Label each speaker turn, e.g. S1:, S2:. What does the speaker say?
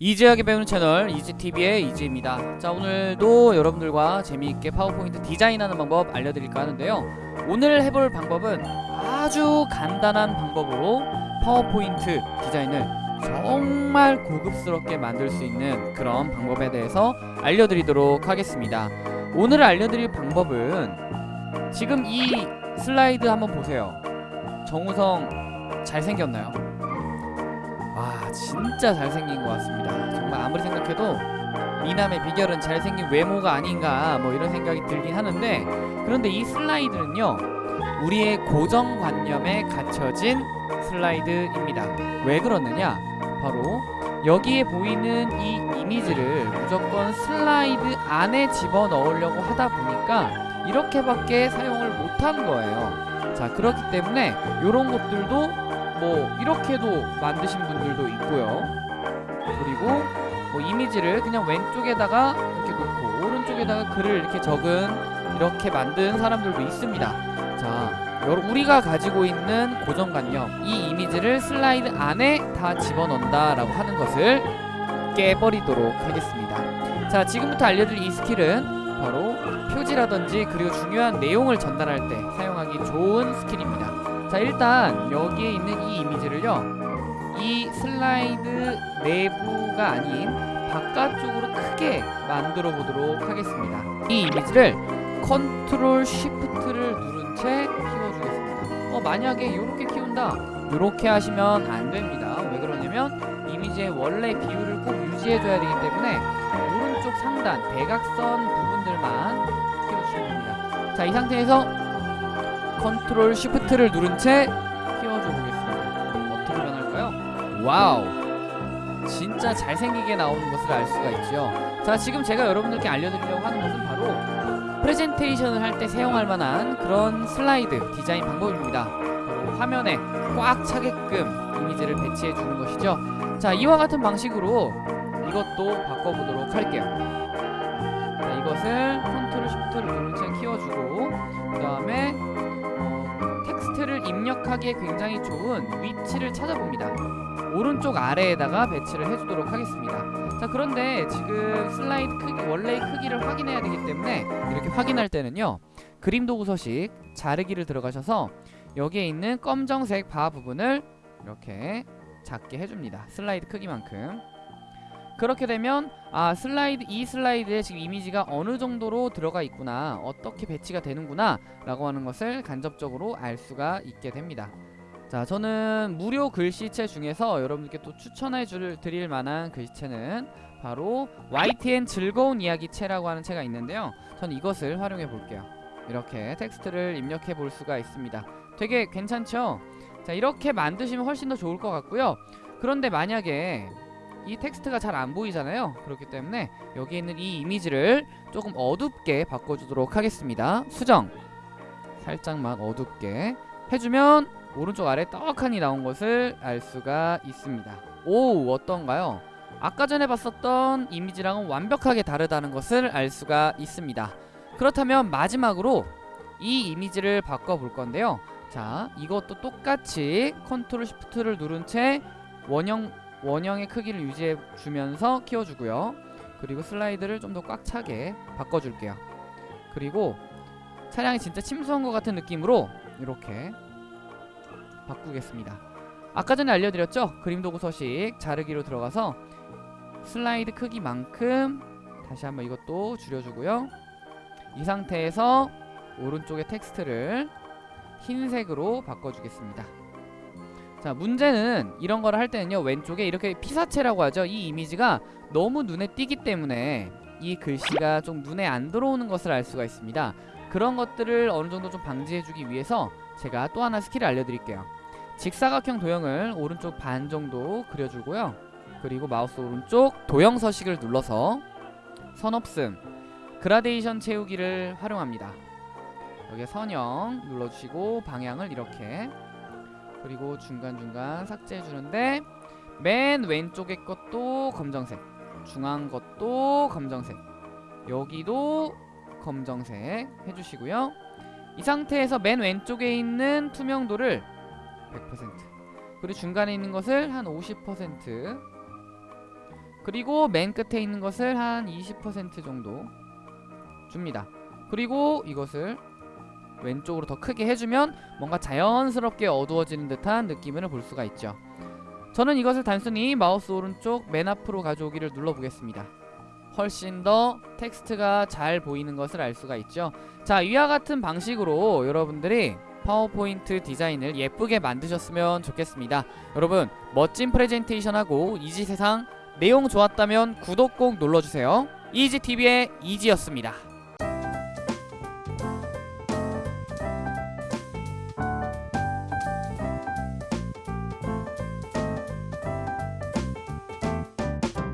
S1: 이지하게 배우는 채널 이지TV의 이지입니다. 자 오늘도 여러분들과 재미있게 파워포인트 디자인하는 방법 알려드릴까 하는데요. 오늘 해볼 방법은 아주 간단한 방법으로 파워포인트 디자인을 정말 고급스럽게 만들 수 있는 그런 방법에 대해서 알려드리도록 하겠습니다. 오늘 알려드릴 방법은 지금 이 슬라이드 한번 보세요. 정우성 잘생겼나요? 와 진짜 잘생긴 것 같습니다. 정말 아무리 생각해도 미남의 비결은 잘생긴 외모가 아닌가 뭐 이런 생각이 들긴 하는데 그런데 이 슬라이드는요 우리의 고정관념에 갇혀진 슬라이드입니다. 왜 그러느냐? 바로 여기에 보이는 이 이미지를 무조건 슬라이드 안에 집어넣으려고 하다 보니까 이렇게밖에 사용을 못한 거예요. 자 그렇기 때문에 이런 것들도 뭐 이렇게도 만드신 분들도 있고요. 그리고 뭐 이미지를 그냥 왼쪽에다가 이렇게 놓고 오른쪽에다가 글을 이렇게 적은 이렇게 만든 사람들도 있습니다. 자 우리가 가지고 있는 고정관념 이 이미지를 슬라이드 안에 다 집어넣는다 라고 하는 것을 깨버리도록 하겠습니다. 자 지금부터 알려드릴 이 스킬은 바로 표지라든지 그리고 중요한 내용을 전달할 때 사용하기 좋은 스킬입니다 자 일단 여기에 있는 이 이미지를요 이 슬라이드 내부가 아닌 바깥쪽으로 크게 만들어 보도록 하겠습니다. 이 이미지를 컨트롤 쉬프트를 누른 채 키워주겠습니다. 어 만약에 이렇게 키운다 이렇게 하시면 안 됩니다. 왜 그러냐면 이미지의 원래 비율을 꼭 유지해 줘야 되기 때문에 오른쪽 상단 대각선 부분들만 키워주시면 됩니다. 자 이 상태에서 컨트롤 쉬프트를 누른 채 키워줘 보겠습니다. 어떻게 변할까요? 와우. 진짜 잘생기게 나오는 것을 알 수가 있죠 자 지금 제가 여러분들께 알려드리려고 하는 것은 바로 프레젠테이션을 할 때 사용할 만한 그런 슬라이드 디자인 방법입니다. 화면에 꽉 차게끔 이미지를 배치해 주는 것이죠. 자 이와 같은 방식으로 이것도 바꿔보도록 할게요. 자, 이것을 컨트롤 쉬프트를 누른 채 키워주고 그 다음에 어, 텍스트를 입력하기에 굉장히 좋은 위치를 찾아봅니다. 오른쪽 아래에다가 배치를 해주도록 하겠습니다. 자 그런데 지금 슬라이드 크기 원래의 크기를 확인해야 되기 때문에 이렇게 확인할 때는요 그림 도구 서식 자르기를 들어가셔서 여기에 있는 검정색 바 부분을 이렇게 작게 해줍니다. 슬라이드 크기만큼 그렇게 되면 아 슬라이드 이 슬라이드에 지금 이미지가 어느 정도로 들어가 있구나 어떻게 배치가 되는구나 라고 하는 것을 간접적으로 알 수가 있게 됩니다. 자 저는 무료 글씨체 중에서 여러분께 또 추천해 줄 드릴 만한 글씨체는 바로 YTN 즐거운 이야기 채라고 하는 채가 있는데요. 저는 이것을 활용해 볼게요. 이렇게 텍스트를 입력해 볼 수가 있습니다. 되게 괜찮죠? 자 이렇게 만드시면 훨씬 더 좋을 것 같고요. 그런데 만약에 이 텍스트가 잘 안 보이잖아요. 그렇기 때문에 여기 있는 이 이미지를 조금 어둡게 바꿔주도록 하겠습니다. 수정. 살짝만 어둡게 해주면 오른쪽 아래 떡하니 나온 것을 알 수가 있습니다. 오 어떤가요? 아까 전에 봤었던 이미지랑은 완벽하게 다르다는 것을 알 수가 있습니다. 그렇다면 마지막으로 이 이미지를 바꿔 볼 건데요. 자 이것도 똑같이 컨트롤 시프트를 누른 채 원형 원형의 크기를 유지해 주면서 키워주고요. 그리고 슬라이드를 좀 더 꽉 차게 바꿔줄게요. 그리고 차량이 진짜 침수한 것 같은 느낌으로 이렇게 바꾸겠습니다. 아까 전에 알려드렸죠? 그림 도구 서식 자르기로 들어가서 슬라이드 크기만큼 다시 한번 이것도 줄여주고요. 이 상태에서 오른쪽의 텍스트를 흰색으로 바꿔주겠습니다 자 문제는 이런 거를 할 때는요 왼쪽에 이렇게 피사체라고 하죠. 이 이미지가 너무 눈에 띄기 때문에 이 글씨가 좀 눈에 안 들어오는 것을 알 수가 있습니다. 그런 것들을 어느 정도 좀 방지해주기 위해서 제가 또 하나 스킬을 알려드릴게요. 직사각형 도형을 오른쪽 반 정도 그려주고요. 그리고 마우스 오른쪽 도형 서식을 눌러서 선없음 그라데이션 채우기를 활용합니다. 여기에 선형 눌러주시고 방향을 이렇게 그리고 중간중간 삭제해주는데 맨 왼쪽의 것도 검정색 중앙 것도 검정색 여기도 검정색 해주시고요 이 상태에서 맨 왼쪽에 있는 투명도를 100% 그리고 중간에 있는 것을 한 50% 그리고 맨 끝에 있는 것을 한 20% 정도 줍니다. 그리고 이것을 왼쪽으로 더 크게 해주면 뭔가 자연스럽게 어두워지는 듯한 느낌을 볼 수가 있죠. 저는 이것을 단순히 마우스 오른쪽 맨 앞으로 가져오기를 눌러보겠습니다. 훨씬 더 텍스트가 잘 보이는 것을 알 수가 있죠. 자, 이와 같은 방식으로 여러분들이 파워포인트 디자인을 예쁘게 만드셨으면 좋겠습니다. 여러분, 멋진 프레젠테이션하고 이제 영상 내용 좋았다면 구독 꼭 눌러주세요. 이지TV의 이지였습니다.